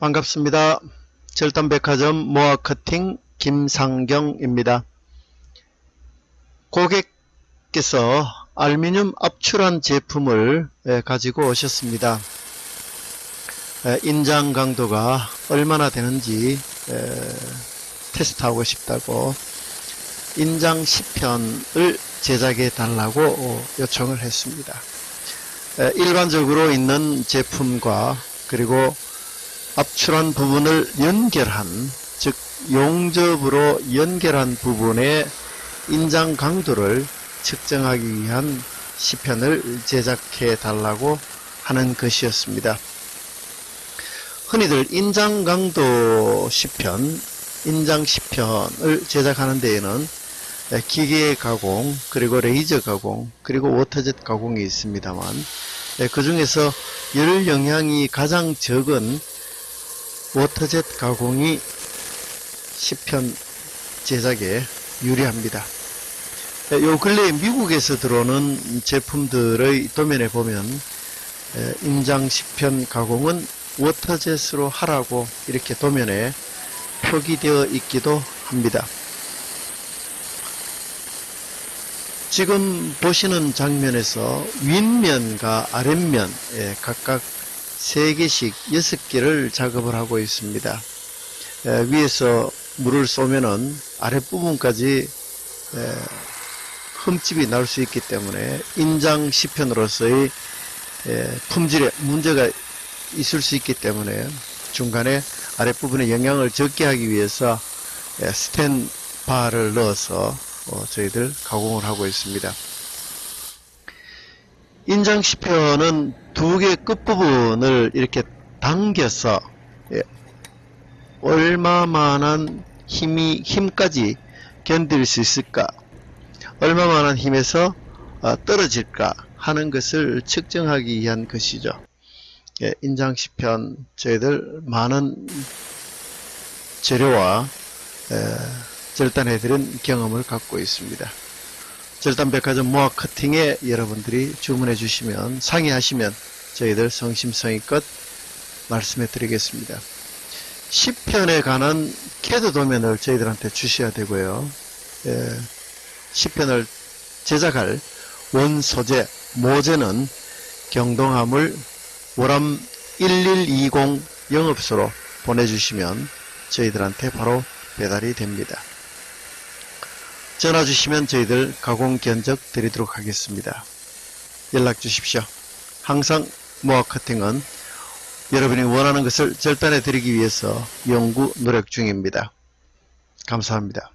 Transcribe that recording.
반갑습니다. 절단백화점 모아커팅 김상경입니다. 고객께서 알루미늄 압출한 제품을 예, 가지고 오셨습니다. 예, 인장 강도가 얼마나 되는지 예, 테스트하고 싶다고 인장 10편을 제작해 달라고 요청을 했습니다. 일반적으로 있는 제품과 그리고 압출한 부분을 연결한 즉 용접으로 연결한 부분의 인장 강도를 측정하기 위한 시편을 제작해 달라고 하는 것이었습니다. 흔히들 인장 강도 시편, 인장 시편을 제작하는 데에는 기계 가공, 그리고 레이저 가공, 그리고 워터젯 가공이 있습니다만 그 중에서 열 영향이 가장 적은 워터젯 가공이 시편 제작에 유리합니다. 요 근래 미국에서 들어오는 제품들의 도면에 보면 인장 시편 가공은 워터젯으로 하라고 이렇게 도면에 표기되어 있기도 합니다. 지금 보시는 장면에서 윗면과 아랫면 각각 3개씩 6개를 작업을 하고 있습니다. 위에서 물을 쏘면은 아랫부분까지 흠집이 날 수 있기 때문에 인장 시편으로서의 품질에 문제가 있을 수 있기 때문에 중간에 아랫부분에 영향을 적게 하기 위해서 스탠바를 넣어서 어, 저희들 가공을 하고 있습니다. 인장 시편은 두개 끝부분을 이렇게 당겨서 예, 얼마만한 힘이 힘까지 견딜 수 있을까 얼마만한 힘에서 어, 떨어질까 하는 것을 측정하기 위한 것이죠. 예, 인장 시편 저희들 많은 재료와 에, 절단해드린 경험을 갖고 있습니다. 절단백화점 모아 커팅에 여러분들이 주문해 주시면 상의하시면 저희들 성심성의껏 말씀해 드리겠습니다. 시편에 관한 캐드 도면을 저희들한테 주셔야 되고요. 예, 시편을 제작할 원 소재, 모재는 경동화물 월암 1120 영업소로 보내주시면 저희들한테 바로 배달이 됩니다. 전화 주시면 저희들 가공 견적 드리도록 하겠습니다. 연락 주십시오. 항상 모아 커팅은 여러분이 원하는 것을 절단해 드리기 위해서 연구 노력 중입니다. 감사합니다.